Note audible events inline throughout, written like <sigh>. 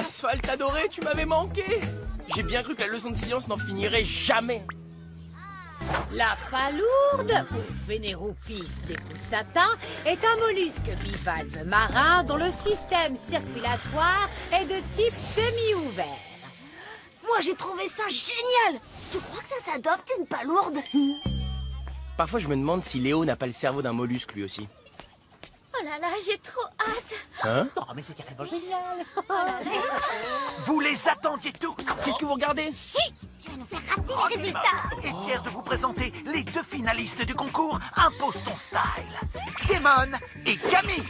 Asphalte adoré, tu m'avais manqué J'ai bien cru que la leçon de science n'en finirait jamais. La palourde, ou Vénéroupis decussata, est un mollusque bivalve marin dont le système circulatoire est de type semi-ouvert. Moi, j'ai trouvé ça génial Tu crois que ça s'adopte une palourde? Parfois, je me demande si Léo n'a pas le cerveau d'un mollusque lui aussi. Oh là là, j'ai trop hâte. Hein Oh, mais c'est carrément génial. Vous les attendiez tous. Qu'est-ce que vous regardez Tu vas nous faire rater les résultats. Et fier de vous présenter les deux finalistes du concours Impose ton style. Démon et Camille.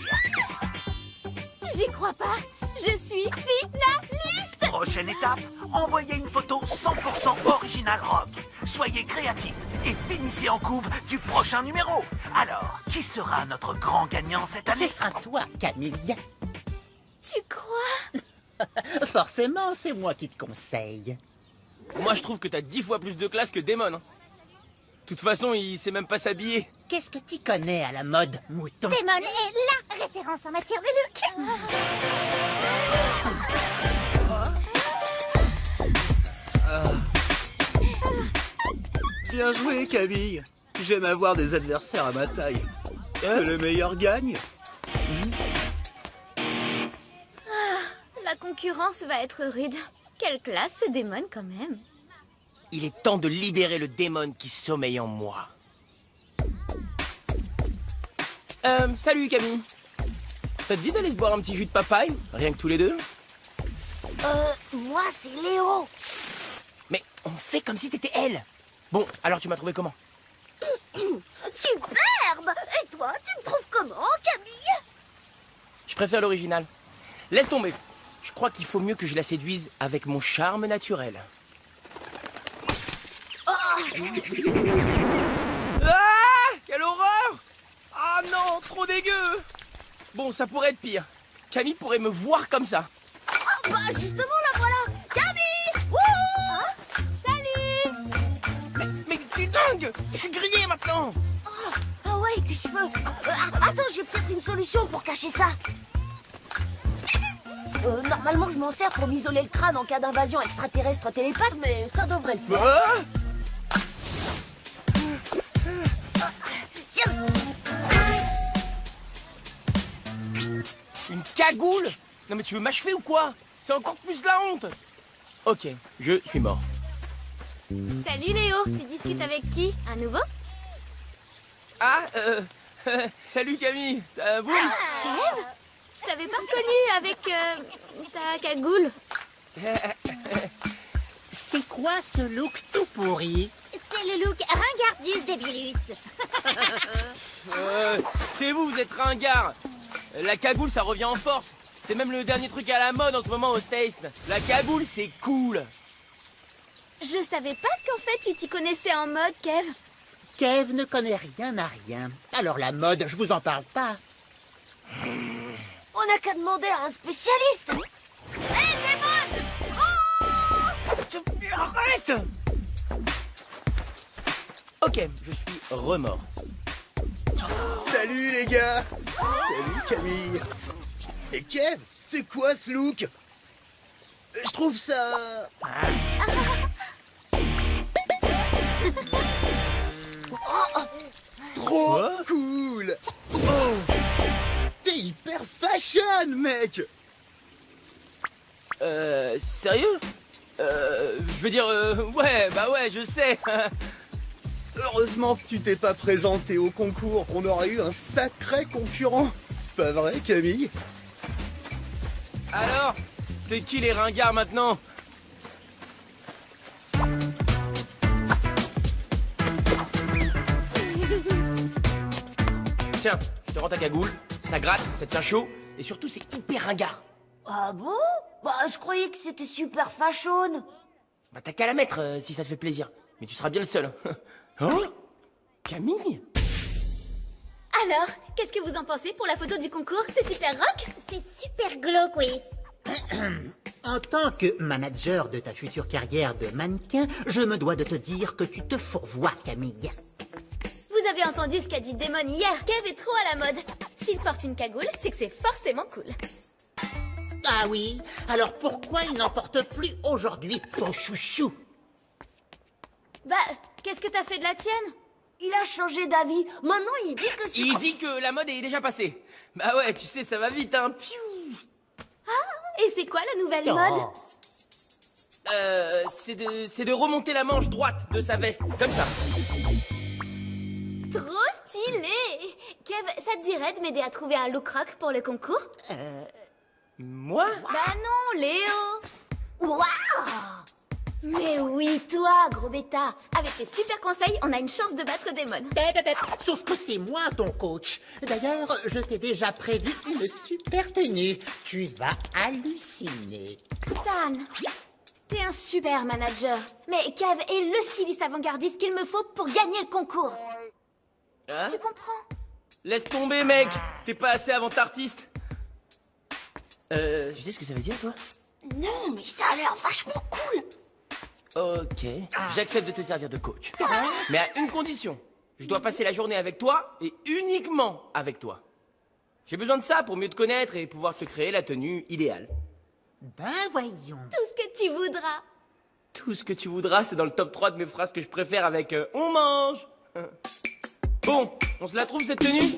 J'y crois pas. Je suis finaliste Prochaine étape, envoyez une photo 100% original rock. Soyez créatifs et finissez en couve du prochain numéro. Alors, qui sera notre grand gagnant cette Ce année? sera toi, Camille. Tu crois? <laughs> Forcément, c'est moi qui te conseille. Moi, je trouve que t'as dix fois plus de classe que Damon. hein. De toute façon, il sait même pas s'habiller. Qu'est-ce que tu connais à la mode, mouton? Démon est la référence en matière de look <laughs> Bien joué, Camille. J'aime avoir des adversaires à ma taille. Que le meilleur gagne. La concurrence va être rude. Quelle classe ce démon quand même Il est temps de libérer le démon qui sommeille en moi. Euh, salut Camille. Ça te dit d'aller se boire un petit jus de papaye Rien que tous les deux? Euh, moi, c'est Léo Mais on fait comme si t'étais elle. Bon, alors tu m'as trouvé comment <coughs> Superbe Et toi, tu me trouves comment, Camille Je préfère l'original. Laisse tomber. Je crois qu'il faut mieux que je la séduise avec mon charme naturel. Ah Quelle horreur Ah non, trop dégueu Bon, ça pourrait être pire. Camille pourrait me voir comme ça. Oh, bah, justement, dingue. Je suis grillé maintenant. Ah ouais, tes cheveux. Euh, Attends, j'ai peut-être une solution pour cacher ça. Euh, normalement, je m'en sers pour m'isoler le crâne en cas d'invasion extraterrestre télépathe, mais ça devrait le faire. Ah Tiens. Une cagoule. Non mais tu veux m'achever ou quoi? C'est encore plus la honte. Ok, je suis mort. Salut Léo, tu discutes avec qui? Un nouveau? Ah, euh... <laughs> Salut Camille, ça va Kev? Je t'avais pas reconnu avec euh, ta cagoule. <laughs> C'est quoi ce look tout pourri? C'est le look Ringardius débilus. <laughs> Euh, C'est vous, vous êtes ringard. La cagoule, ça revient en force. C'est même le dernier truc à la mode en ce moment au States. La cagoule, c'est cool Je savais pas qu'en fait tu t'y connaissais en mode, Kev. Kev ne connaît rien à rien. Alors la mode, je vous en parle pas. On n'a qu'à demander à un spécialiste. Hé, Démon Arrête Ok, je suis remords. Salut, les gars. Salut, Camille. Et Kev, c'est quoi ce look? Je trouve ça... Quoi cool. Oh T'es hyper fashion, mec. Euh, sérieux? Euh, je veux dire, euh, ouais, bah ouais, je sais. <laughs> Heureusement que tu t'es pas présenté au concours, on aurait eu un sacré concurrent. Pas vrai, Camille? Alors C'est qui les ringards maintenant? Tiens, je te rends ta cagoule, ça gratte, ça tient chaud, et surtout c'est hyper ringard. Ah bon? Bah, je croyais que c'était super fashion. Bah t'as qu'à la mettre euh, si ça te fait plaisir, mais tu seras bien le seul. <laughs> hein? Camille? Alors, qu'est-ce que vous en pensez pour la photo du concours? C'est super rock? C'est super glauque, oui. En tant que manager de ta future carrière de mannequin, je me dois de te dire que tu te fourvoies, Camille. Vous avez entendu ce qu'a dit Damon hier, Kev est trop à la mode. S'il porte une cagoule, c'est que c'est forcément cool. Ah oui Alors pourquoi il n'en porte plus aujourd'hui, ton chouchou? Bah, qu'est-ce que t'as fait de la tienne? Il a changé d'avis. Maintenant, il dit que c'est... Il dit que la mode est déjà passée. Bah ouais, tu sais, ça va vite, hein. Piou Et c'est quoi la nouvelle Oh. mode? Euh, c'est de, c'est de remonter la manche droite de sa veste, comme ça. Trop stylé Kev, ça te dirait de m'aider à trouver un look rock pour le concours? Moi? Bah non, Léo Waouh Mais oui, toi, gros bêta Avec tes super conseils, on a une chance de battre Demon. Tête, tête, tête. Sauf que c'est moi ton coach. D'ailleurs, je t'ai déjà prévu une super tenue. Tu vas halluciner. Stan, t'es un super manager. Mais Kev est le styliste avant-gardiste qu'il me faut pour gagner le concours. Hein Tu comprends Laisse tomber, mec T'es pas assez avant-artiste Euh, tu sais ce que ça veut dire, toi? Non, mais ça a l'air vachement cool. Ok, j'accepte de te servir de coach. Mais à une condition. Je dois passer la journée avec toi et uniquement avec toi. J'ai besoin de ça pour mieux te connaître et pouvoir te créer la tenue idéale. Ben voyons. Tout ce que tu voudras. Tout ce que tu voudras, c'est dans le top 3 de mes phrases que je préfère avec euh, On mange <laughs> Bon, on se la trouve cette tenue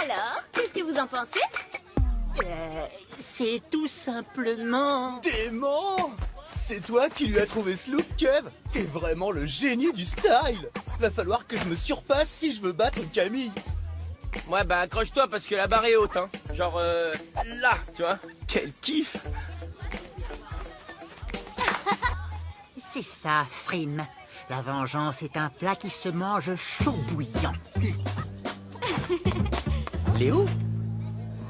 Alors, qu'est-ce que vous en pensez? Euh, c'est tout simplement... Dément C'est toi qui lui as trouvé ce look, Kev T'es vraiment le génie du style Va falloir que je me surpasse si je veux battre Camille. Ouais, bah accroche-toi parce que la barre est haute, hein. Genre, euh, là, tu vois Quel kiff <laughs> C'est ça, Frim. La vengeance est un plat qui se mange chaud bouillant. Léo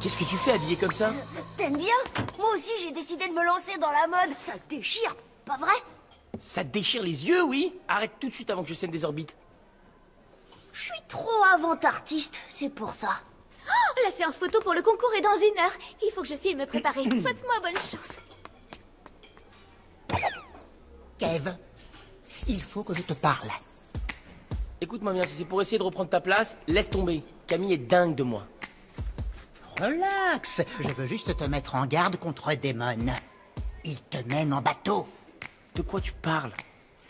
Qu'est-ce que tu fais habillé comme ça T'aimes bien Moi aussi, j'ai décidé de me lancer dans la mode. Ça te déchire, pas vrai Ça te déchire les yeux, oui Arrête tout de suite avant que je scène des orbites. Je suis trop avant-artiste, c'est pour ça. Oh, La séance photo pour le concours est dans une heure. Il faut que je filme préparé. <clears throat> Souhaite-moi bonne chance. Kev, il faut que je te parle. Écoute-moi bien, si c'est pour essayer de reprendre ta place, laisse tomber. Camille est dingue de moi. Relax, je veux juste te mettre en garde contre Démon. Il te mène en bateau. De quoi tu parles?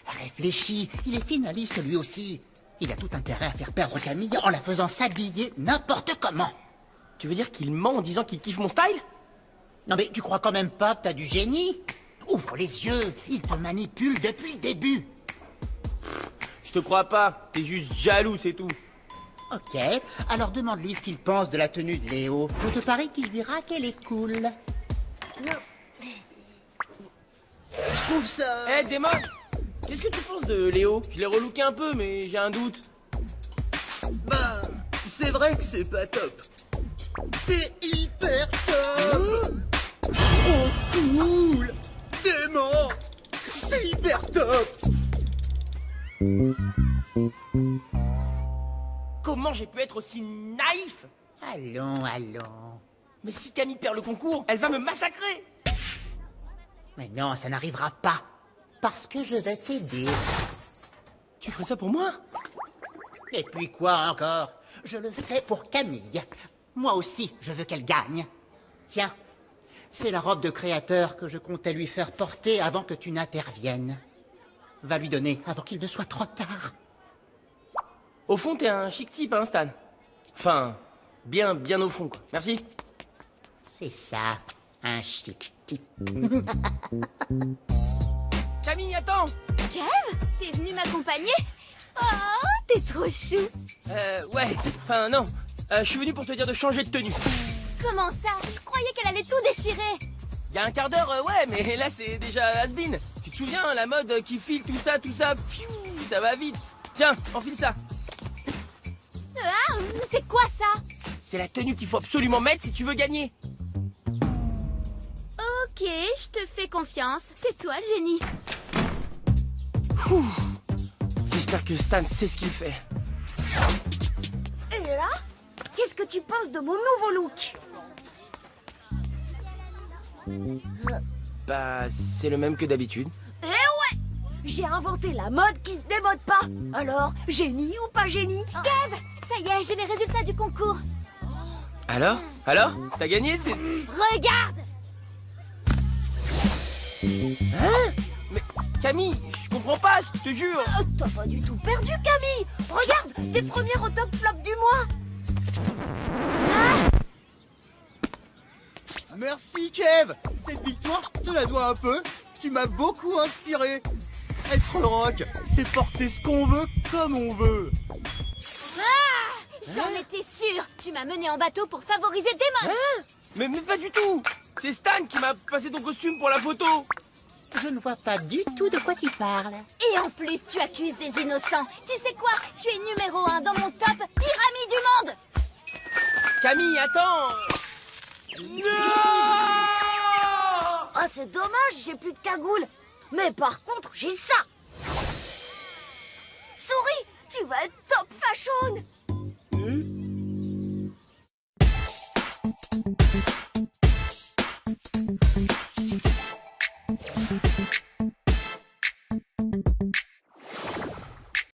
Réfléchis, il est finaliste lui aussi. Il a tout intérêt à faire perdre Camille en la faisant s'habiller n'importe comment. Tu veux dire qu'il ment en disant qu'il kiffe mon style? Non mais tu crois quand même pas que t'as du génie? Ouvre les yeux, il te manipule depuis le début. Je te crois pas, t'es juste jaloux, c'est tout. Ok, alors demande-lui ce qu'il pense de la tenue de Léo. Je te parie qu'il dira qu'elle est cool. Je trouve ça... Eh, Démon Qu'est-ce que tu penses de Léo? Je l'ai relooké un peu, mais j'ai un doute. Bah, c'est vrai que c'est pas top. C'est hyper top Oh cool Dément C'est hyper top Comment j'ai pu être aussi naïf Allons, allons. Mais si Camille perd le concours, elle va me massacrer Mais non, ça n'arrivera pas. Parce que je vais t'aider. Tu ferais ça pour moi? Et puis quoi encore? Je le fais pour Camille. Moi aussi, je veux qu'elle gagne. Tiens, c'est la robe de créateur que je comptais lui faire porter avant que tu n'interviennes. Va lui donner avant qu'il ne soit trop tard. Au fond, t'es un chic type, hein, Stan Enfin, bien, bien au fond, quoi. Merci. C'est ça, un chic type. <laughs> Camille, attends Kev T'es venu m'accompagner? Oh, t'es trop chou Euh, ouais, enfin, non. Euh, je suis venu pour te dire de changer de tenue. Comment ça? Je croyais qu'elle allait tout déchirer Il y a un quart d'heure, euh, ouais, mais là, c'est déjà has-been. Tu te souviens, la mode qui file, tout ça, tout ça, pfiou, ça va vite. Tiens, enfile ça. C'est quoi ça? C'est la tenue qu'il faut absolument mettre si tu veux gagner. Ok, je te fais confiance. C'est toi le génie. J'espère que Stan sait ce qu'il fait. Et là Qu'est-ce que tu penses de mon nouveau look? Bah, c'est le même que d'habitude. J'ai inventé la mode qui se démode pas. Alors, génie ou pas génie Kev Ça y est, j'ai les résultats du concours. Alors Alors T'as gagné c'est... Regarde. Hein Mais Camille, je comprends pas, je te jure. Euh, T'as pas du tout perdu, Camille. Regarde, t'es première au top flop du mois. Merci Kev. Cette victoire, je te la dois un peu. Tu m'as beaucoup inspiré. Être le rock, c'est porter ce qu'on veut comme on veut. J'en étais sûre. Tu m'as mené en bateau pour favoriser tes modes. Hein mais, mais pas du tout. C'est Stan qui m'a passé ton costume pour la photo. Je ne vois pas du tout de quoi tu parles. Et en plus, tu accuses des innocents. Tu sais quoi? Tu es numéro un dans mon top pyramide du monde. Camille, attends. Non Ah, c'est dommage, j'ai plus de cagoule Mais par contre, j'ai ça. Souris, tu vas être top fashion